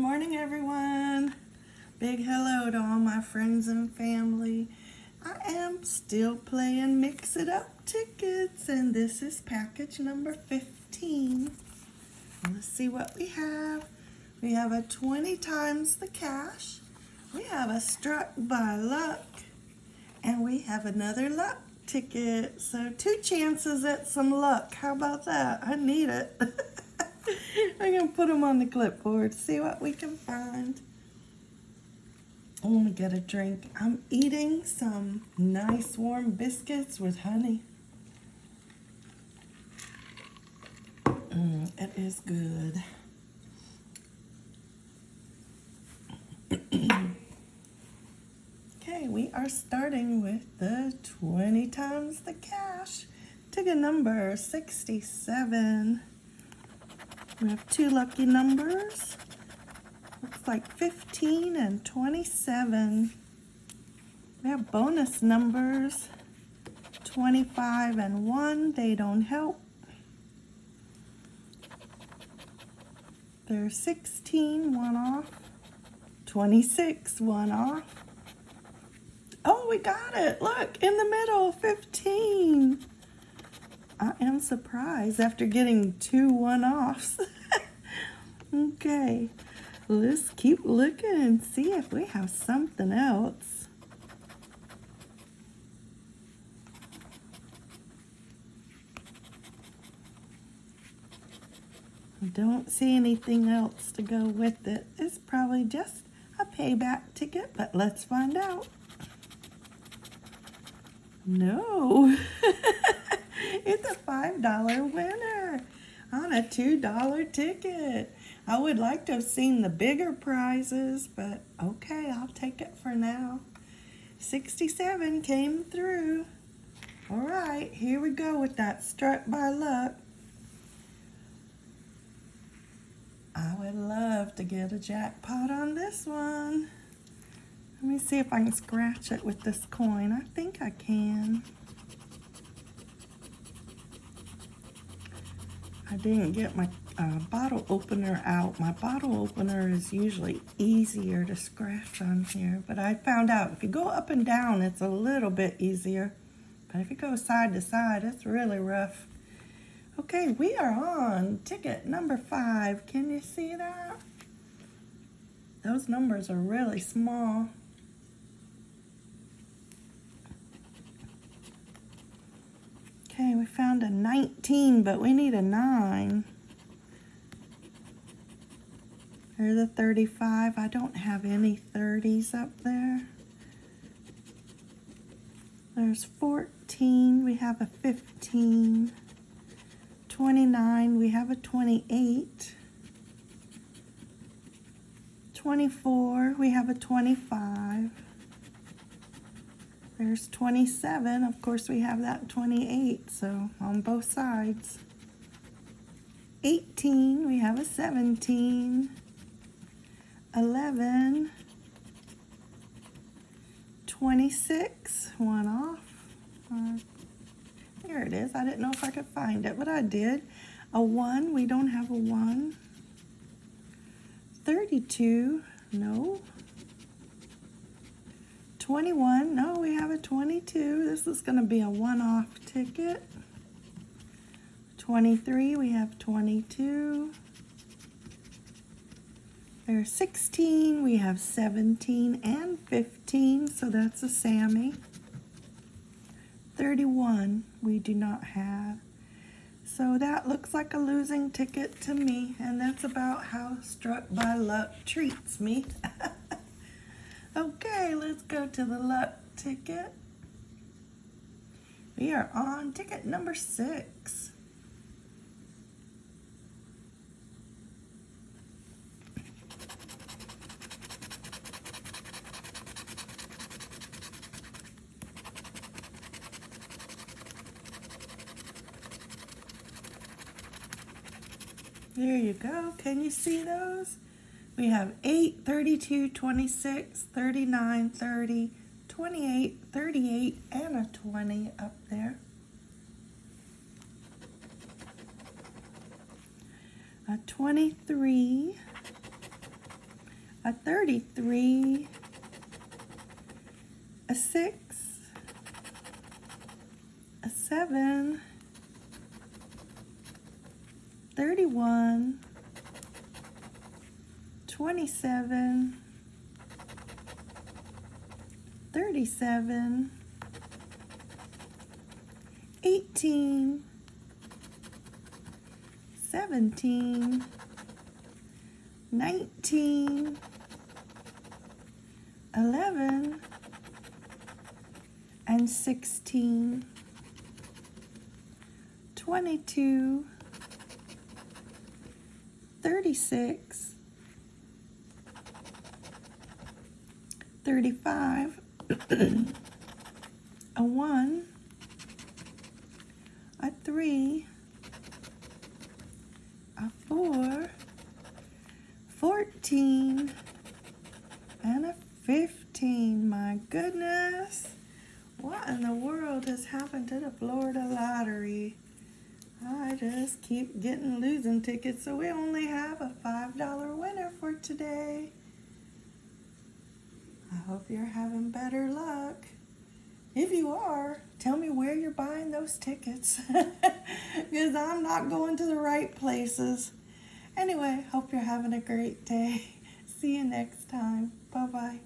morning, everyone. Big hello to all my friends and family. I am still playing Mix It Up tickets, and this is package number 15. Let's see what we have. We have a 20 times the cash. We have a struck by luck. And we have another luck ticket. So two chances at some luck. How about that? I need it. I'm going to put them on the clipboard, see what we can find. I'm going to get a drink. I'm eating some nice warm biscuits with honey. Mm, it is good. okay, we are starting with the 20 times the cash. Ticket number 67. We have two lucky numbers. Looks like 15 and 27. We have bonus numbers. 25 and 1. They don't help. There's 16, one off. 26, one off. Oh, we got it. Look, in the middle, 15. I am surprised after getting two one-offs. okay, let's keep looking and see if we have something else. I don't see anything else to go with it. It's probably just a payback ticket, but let's find out. No. It's a $5 winner on a $2 ticket. I would like to have seen the bigger prizes, but okay, I'll take it for now. 67 came through. All right, here we go with that struck by luck. I would love to get a jackpot on this one. Let me see if I can scratch it with this coin. I think I can. I didn't get my uh, bottle opener out. My bottle opener is usually easier to scratch on here, but I found out if you go up and down, it's a little bit easier. But if you go side to side, it's really rough. Okay, we are on ticket number five. Can you see that? Those numbers are really small. We found a 19, but we need a 9. There's a 35. I don't have any 30s up there. There's 14. We have a 15. 29. We have a 28. 24. We have a 25. There's 27. Of course, we have that 28, so on both sides. 18, we have a 17. 11. 26, one off. Uh, there it is. I didn't know if I could find it, but I did. A 1, we don't have a 1. 32, no. 21. No, we have a 22. This is going to be a one-off ticket. 23. We have 22. There's 16. We have 17 and 15. So that's a Sammy. 31. We do not have. So that looks like a losing ticket to me. And that's about how Struck by Luck treats me. Okay, let's go to the luck ticket. We are on ticket number six. There you go. Can you see those? We have 8, 32, 26, 39, 30, 28, 38, and a 20 up there. A 23, a 33, a 6, a 7, 31, 27, 37, 18, 17, 19, 11, and 16, 22, 36, 35, a 1, a 3, a 4, 14, and a 15. My goodness. What in the world has happened to the Florida lottery? I just keep getting losing tickets, so we only have a $5 winner for today. Hope you're having better luck. If you are, tell me where you're buying those tickets because I'm not going to the right places. Anyway, hope you're having a great day. See you next time. Bye bye.